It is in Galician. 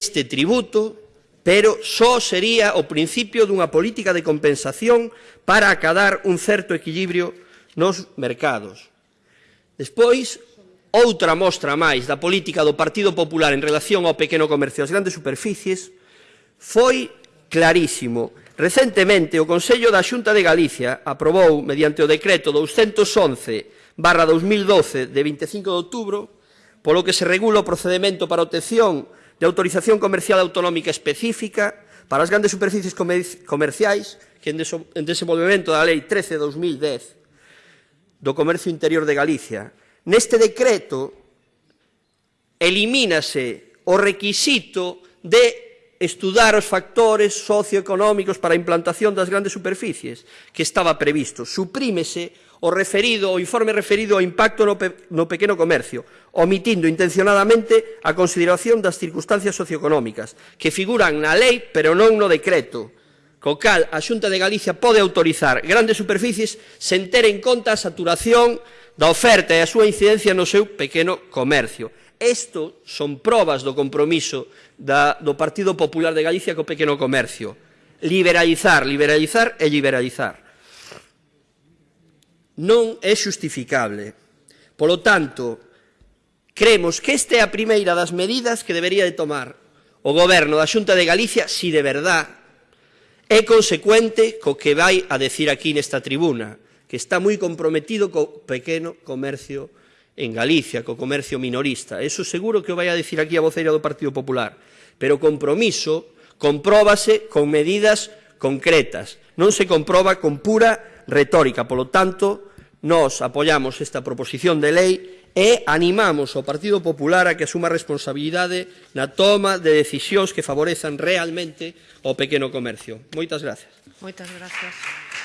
este tributo, pero só sería o principio dunha política de compensación para acadar un certo equilibrio nos mercados. Despois, outra mostra máis da política do Partido Popular en relación ao pequeno comercio e grandes superficies foi clarísimo. Recentemente, o Consello da Xunta de Galicia aprobou, mediante o decreto 211 barra 2012 de 25 de outubro, polo que se regula o procedimento para obtención de autorización comercial autonómica específica para as grandes superficies comerciais que en, desenvolvemento da Lei 13 de 2010 do Comercio Interior de Galicia. Neste decreto elimínase o requisito de estudar os factores socioeconómicos para a implantación das grandes superficies que estaba previsto. Suprímese o referido o informe referido ao impacto no, pe, no pequeno comercio, omitindo intencionadamente a consideración das circunstancias socioeconómicas que figuran na lei pero non no decreto. Co cal, a Xunta de Galicia pode autorizar grandes superficies sen ter en conta a saturación da oferta e a súa incidencia no seu pequeno comercio. Isto son probas do compromiso da, do Partido Popular de Galicia co pequeno comercio. Liberalizar, liberalizar e liberalizar. Non é justificable. Polo tanto, creemos que esta é a primeira das medidas que debería de tomar o Goberno da Xunta de Galicia si de verdad é consecuente co que vai a decir aquí nesta tribuna que está moi comprometido co pequeno comercio en Galicia, co comercio minorista. Eso seguro que o vai a decir aquí a voceira do Partido Popular. Pero compromiso compróbase con medidas concretas, non se comproba con pura retórica. Polo tanto, nós apoiamos esta proposición de lei e animamos ao Partido Popular a que asuma responsabilidade na toma de decisións que favorezan realmente ao pequeno comercio. Moitas gracias. Moitas gracias.